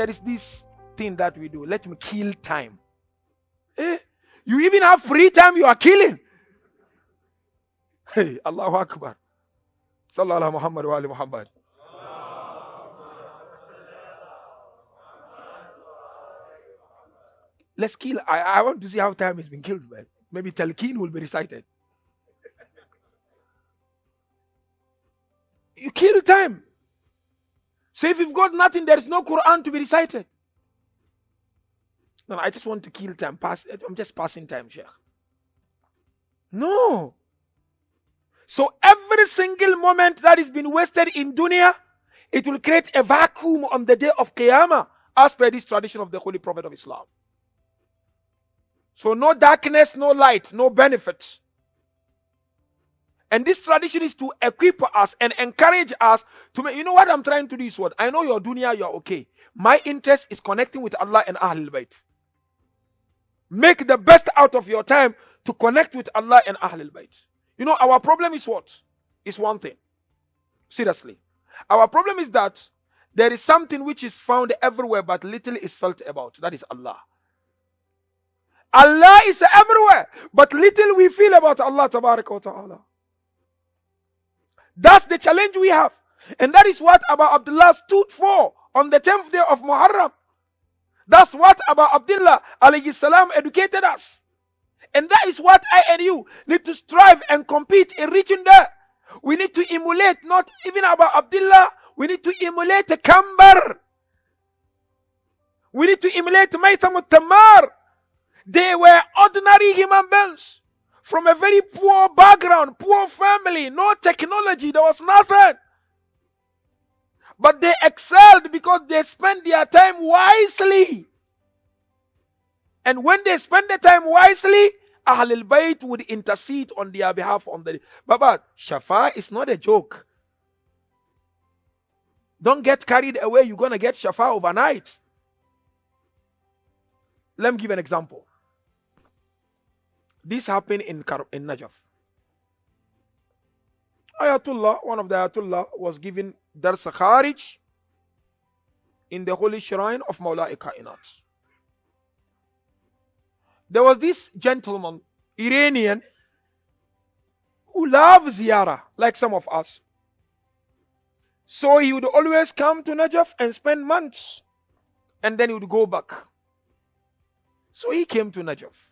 there is this thing that we do. Let me kill time. Eh? You even have free time, you are killing. Hey, Allahu Akbar. Sallallahu Muhammad wa ali Muhammad. Let's kill. I, I want to see how time has been killed, man. Maybe Talqeen will be recited. You kill time. So if you've got nothing, there is no Quran to be recited. No, I just want to kill time. Pass. I'm just passing time, Sheikh. No. So every single moment that is been wasted in dunya, it will create a vacuum on the day of Qiyamah, as per this tradition of the Holy Prophet of Islam. So no darkness, no light, no benefits. And this tradition is to equip us and encourage us to make. You know what I'm trying to do is what? I know your dunya, you're okay. My interest is connecting with Allah and Ahlul Bayt. Make the best out of your time to connect with Allah and Ahlul Bayt. You know, our problem is what? Is one thing. Seriously. Our problem is that there is something which is found everywhere but little is felt about. That is Allah. Allah is everywhere, but little we feel about Allah ta'ala. That's the challenge we have. And that is what Abu Abdullah stood for on the 10th day of Muharram. That's what Abu Abdullah alayhi salam educated us. And that is what I and you need to strive and compete in reaching there. We need to emulate not even Abu Abdullah, we need to emulate Kambar. We need to emulate Maytham Tamar. They were ordinary human beings from a very poor background, poor family, no technology, there was nothing. But they excelled because they spent their time wisely. And when they spend the time wisely, Ahlul Bayt would intercede on their behalf on the Baba, Shafa is not a joke. Don't get carried away, you're gonna get Shafa overnight. Let me give an example. This happened in, in Najaf. Ayatullah, one of the Ayatullah, was given Dars Kharij in the holy shrine of Mawla Kainat. There was this gentleman, Iranian, who loves ziyarah, like some of us. So he would always come to Najaf and spend months, and then he would go back. So he came to Najaf.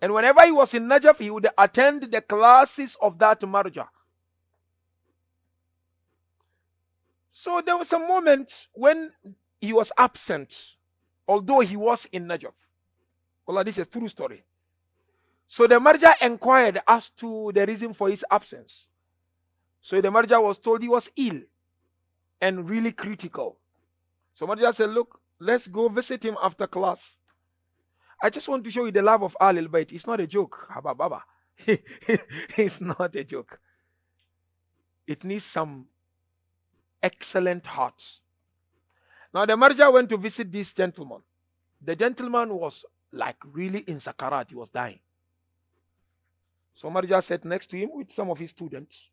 And whenever he was in Najaf, he would attend the classes of that marja. So there was a moment when he was absent, although he was in Najaf. Well, this is a true story. So the marja inquired as to the reason for his absence. So the marja was told he was ill and really critical. So marja said, Look, let's go visit him after class. I just want to show you the love of Al Bayt. It's not a joke. Haba Baba. it's not a joke. It needs some excellent hearts. Now the Marja went to visit this gentleman. The gentleman was like really in Sakarat, he was dying. So Marja sat next to him with some of his students.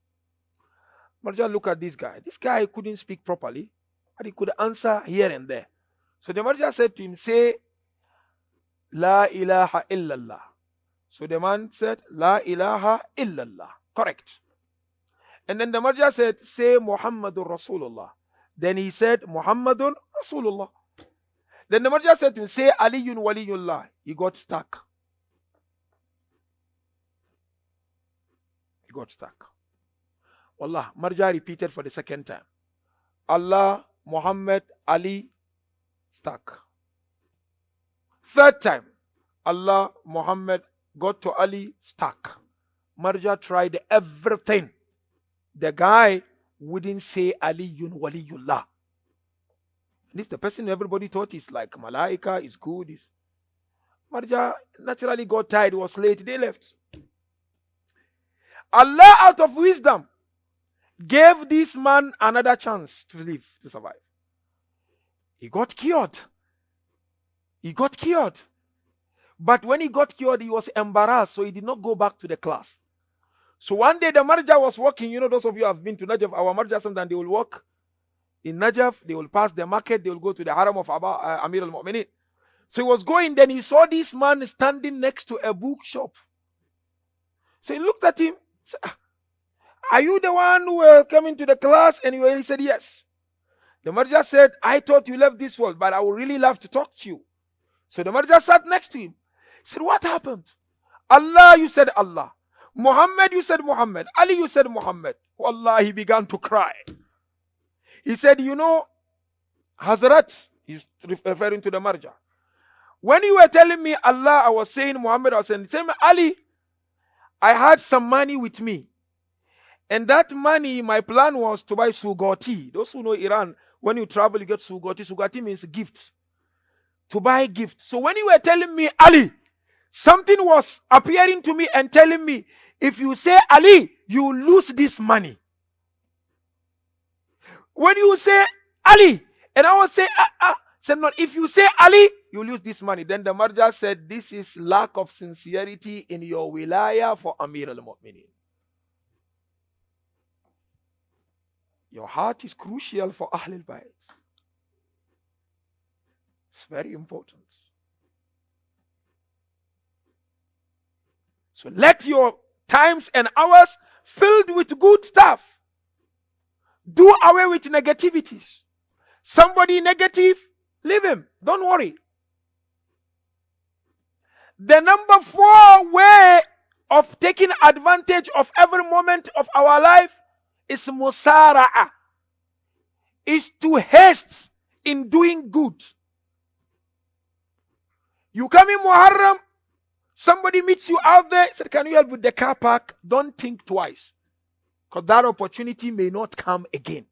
Marja looked at this guy. This guy couldn't speak properly, but he could answer here and there. So the Marja said to him, Say La ilaha illallah. So the man said, La ilaha illallah. Correct. And then the Marja said, Say Muhammadur Rasulullah. Then he said, Muhammadun Rasulullah. Then the Marja said to him, Say Aliyun Waliyullah. He got stuck. He got stuck. Allah, Marja repeated for the second time. Allah, Muhammad, Ali, stuck. Third time, Allah, Muhammad got to Ali stuck. Marja tried everything. The guy wouldn't say Aliyun Waliyullah. This the person everybody thought is like Malaika, is good. Is Marja naturally got tired, was late, they left. Allah, out of wisdom, gave this man another chance to live, to survive. He got cured. He got cured. But when he got cured, he was embarrassed, so he did not go back to the class. So one day the marja was walking. You know, those of you have been to Najaf, our marja sometimes they will walk. in Najaf, they will pass the market, they will go to the haram of Abba, uh, Amir al-Mu'minin. So he was going, then he saw this man standing next to a bookshop. So he looked at him, ah, Are you the one who were coming to the class? And he said, Yes. The Marja said, I thought you left this world, but I would really love to talk to you. So the Marja sat next to him. He said, What happened? Allah, you said Allah. Muhammad, you said Muhammad. Ali, you said Muhammad. Allah, he began to cry. He said, You know, Hazrat, he's referring to the Marja. When you were telling me Allah, I was saying Muhammad, I was saying, same Ali, I had some money with me. And that money, my plan was to buy sugoti. Those who know Iran, when you travel, you get sugoti. Sugoti means gift. To buy a gift. So when you were telling me Ali, something was appearing to me and telling me, if you say Ali, you lose this money. When you say Ali, and I was say, ah, ah, said not, if you say Ali, you lose this money. Then the Marja said, this is lack of sincerity in your wilaya for Amir al-Mu'minin. Your heart is crucial for Ahlul Bayt. It's very important. So let your times and hours filled with good stuff. Do away with negativities. Somebody negative, leave him. Don't worry. The number four way of taking advantage of every moment of our life is musara'a. Is to haste in doing good. You come in Muharram, somebody meets you out there, said, Can you help with the car park? Don't think twice. Because that opportunity may not come again.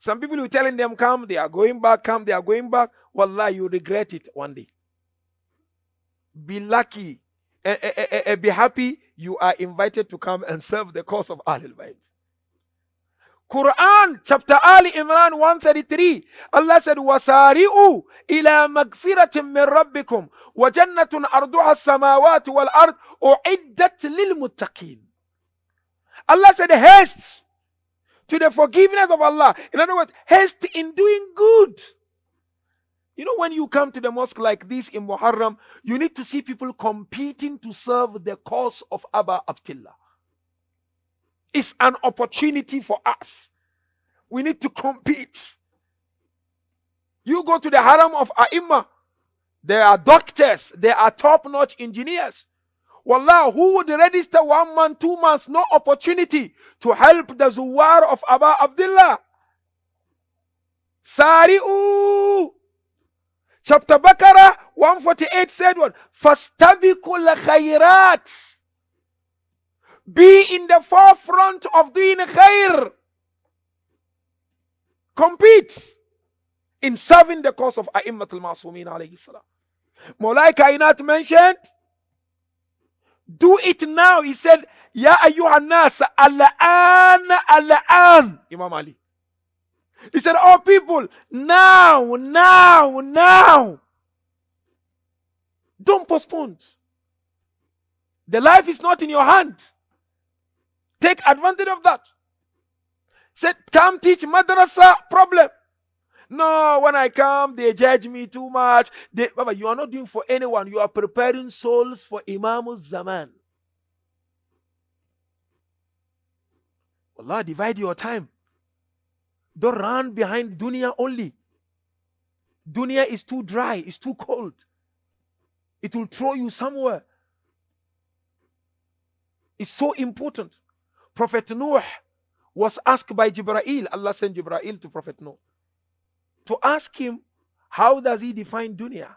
Some people you telling them come, they are going back, come, they are going back. Wallah, you regret it one day. Be lucky. and eh, eh, eh, be happy you are invited to come and serve the cause of Ahlul Bayt. Quran chapter Ali Imran 133 Allah said wasari'u ila magfiratin wa jannatun arduha as-samawati wal ard uiddat lil muttaqin. Allah said haste to the forgiveness of Allah. In other words haste in doing good. You know, when you come to the mosque like this in Muharram, you need to see people competing to serve the cause of Abba Abdullah. It's an opportunity for us. We need to compete. You go to the haram of Aima. there are doctors, there are top notch engineers. Wallah, who would register one month, two months, no opportunity to help the Zuwar of Abba Abdullah? Sari'u. Chapter Baqarah 148 said what? Fastabikul khairat. Be in the forefront of doing khair. Compete in serving the cause of A'immat al-Masumin alayhi salam. Mulai Kainat mentioned do it now. He said, Ya ayyuhan nas, al-an, al-an. Imam Ali. He said, Oh people, now, now, now. Don't postpone. The life is not in your hand. Take advantage of that. Said, come teach madrasa problem. No, when I come, they judge me too much. They, Baba, you are not doing for anyone. You are preparing souls for Imam Zaman. Allah, divide your time. Don't run behind dunya only. Dunya is too dry, it's too cold. It will throw you somewhere. It's so important. Prophet Noah was asked by Jibreel, Allah sent Jibreel to Prophet Noah to ask him, how does he define dunya?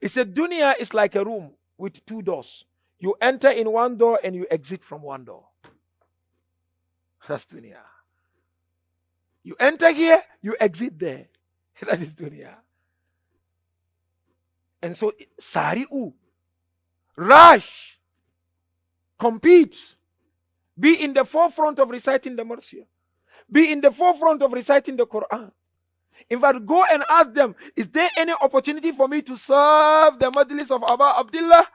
He said, dunya is like a room with two doors. You enter in one door and you exit from one door. That's dunya. You enter here, you exit there. That is dunya. And so, sari'u, rush, compete, be in the forefront of reciting the Marsiya, be in the forefront of reciting the Quran. In fact, go and ask them, is there any opportunity for me to serve the Majlis of Abba Abdullah?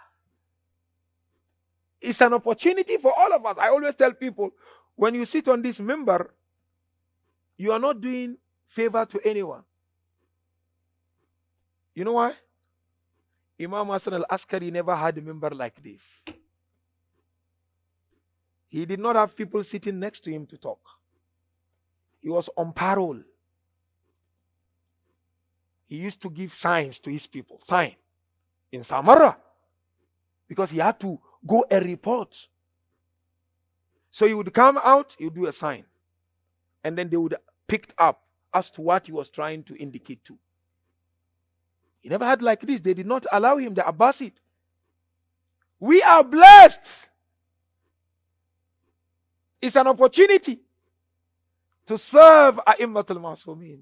It's an opportunity for all of us. I always tell people, when you sit on this minbar, you are not doing favor to anyone. You know why? Imam Hassan al Askari never had a minbar like this. He did not have people sitting next to him to talk. He was on parole. He used to give signs to his people. Sign. In Samarra. Because he had to go and report. So he would come out, he would do a sign. And then they would pick up as to what he was trying to indicate to. He never had like this. They did not allow him, the Abbasid. We are blessed. It's an opportunity to serve our A'immatul Masumin.